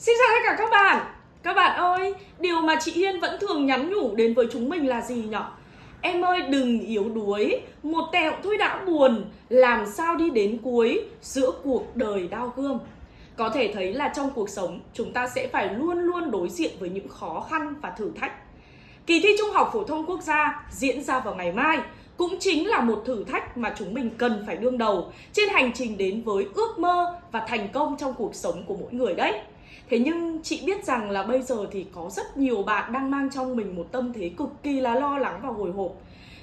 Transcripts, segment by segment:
Xin chào tất cả các bạn. Các bạn ơi, điều mà chị Hiên vẫn thường nhắn nhủ đến với chúng mình là gì nhở? Em ơi đừng yếu đuối, một tẹo thôi đã buồn. Làm sao đi đến cuối giữa cuộc đời đau gươm? Có thể thấy là trong cuộc sống chúng ta sẽ phải luôn luôn đối diện với những khó khăn và thử thách. Kỳ thi Trung học Phổ thông Quốc gia diễn ra vào ngày mai cũng chính là một thử thách mà chúng mình cần phải đương đầu trên hành trình đến với ước mơ và thành công trong cuộc sống của mỗi người đấy. Thế nhưng chị biết rằng là bây giờ thì có rất nhiều bạn đang mang trong mình một tâm thế cực kỳ là lo lắng và hồi hộp.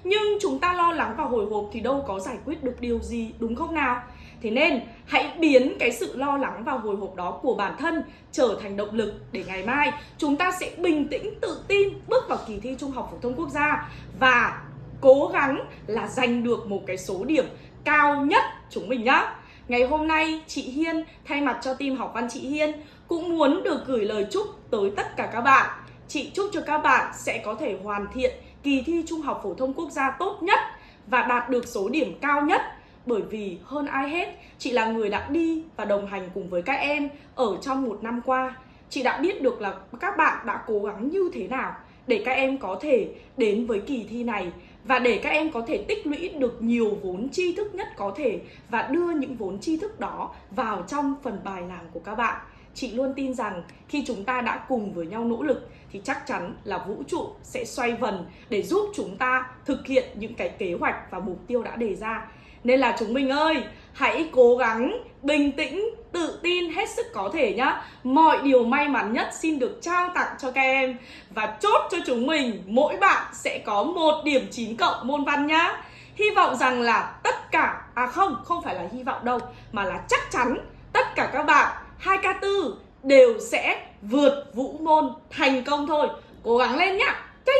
Nhưng chúng ta lo lắng và hồi hộp thì đâu có giải quyết được điều gì, đúng không nào? Thế nên, hãy biến cái sự lo lắng và hồi hộp đó của bản thân trở thành động lực để ngày mai chúng ta sẽ bình tĩnh, tự tin bước vào kỳ thi Trung học phổ thông quốc gia và cố gắng là giành được một cái số điểm cao nhất chúng mình nhá. Ngày hôm nay, chị Hiên thay mặt cho team học văn chị Hiên cũng muốn được gửi lời chúc tới tất cả các bạn. Chị chúc cho các bạn sẽ có thể hoàn thiện kỳ thi Trung học phổ thông quốc gia tốt nhất và đạt được số điểm cao nhất bởi vì hơn ai hết, chị là người đã đi và đồng hành cùng với các em ở trong một năm qua chị đã biết được là các bạn đã cố gắng như thế nào để các em có thể đến với kỳ thi này và để các em có thể tích lũy được nhiều vốn tri thức nhất có thể và đưa những vốn tri thức đó vào trong phần bài làm của các bạn chị luôn tin rằng khi chúng ta đã cùng với nhau nỗ lực thì chắc chắn là vũ trụ sẽ xoay vần để giúp chúng ta thực hiện những cái kế hoạch và mục tiêu đã đề ra. Nên là chúng mình ơi, hãy cố gắng bình tĩnh, tự tin hết sức có thể nhá. Mọi điều may mắn nhất xin được trao tặng cho các em. Và chốt cho chúng mình, mỗi bạn sẽ có một điểm 9 cộng môn văn nhá. Hy vọng rằng là tất cả à không không phải là hy vọng đâu, mà là chắc chắn tất cả các đều sẽ vượt vũ môn thành công thôi. Cố gắng lên nhá. Chơi